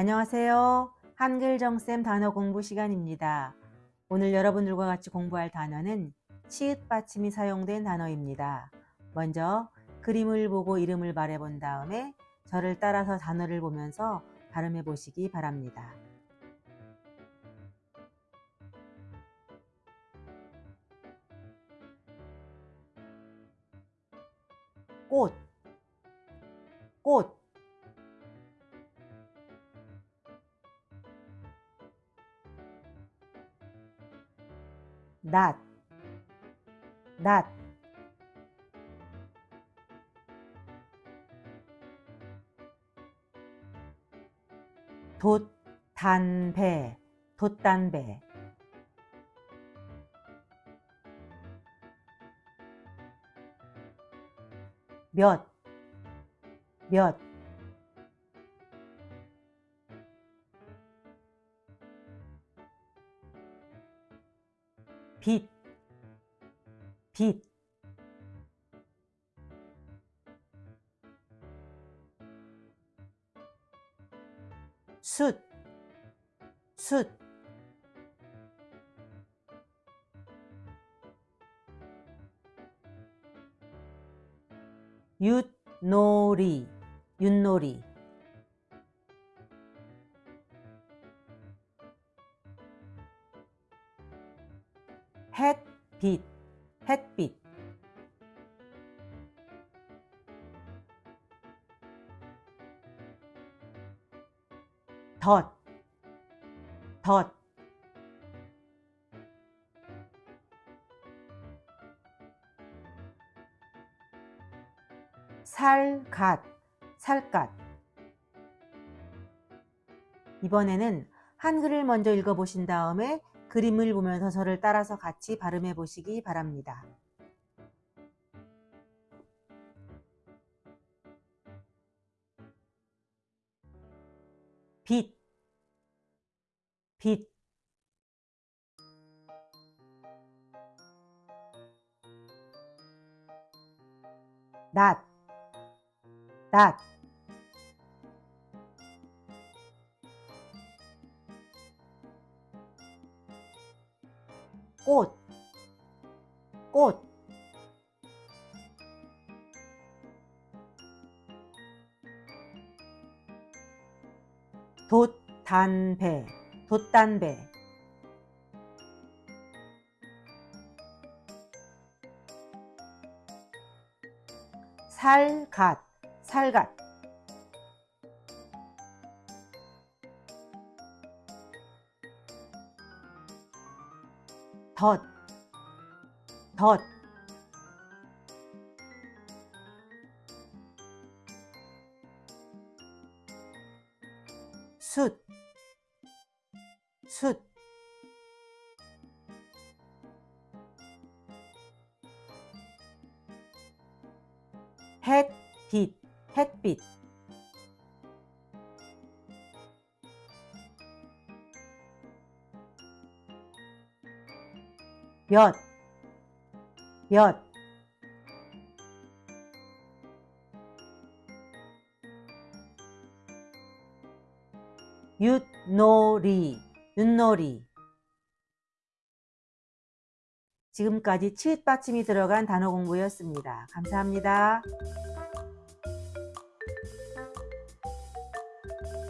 안녕하세요. 한글 정쌤 단어 공부 시간입니다. 오늘 여러분들과 같이 공부할 단어는 치읓 받침이 사용된 단어입니다. 먼저 그림을 보고 이름을 말해본 다음에 저를 따라서 단어를 보면서 발음해 보시기 바랍니다. 꽃, 꽃, 낫, 낫, 돛, 단배, 돛단배. 몇, 몇 빛, 빛. 숫, 숫 윷놀이, 윷놀이 햇빛, 햇빛. 덧, 덧 살갓, 살갗 이번에는 한글을 먼저 읽어보신 다음에 그림을 보면서 저를 따라서 같이 발음해 보시기 바랍니다. 빛, 빛, 낫, 낫, 꽃, 꽃, 돛단배, 돛단배. 살갓, 살갓 덧, 덧 숫, 숫 햇빛, 햇빛 몇, 몇 윷놀이, 윷놀이 지금까지 치읓 받침이 들어간 단어 공부였습니다. 감사합니다.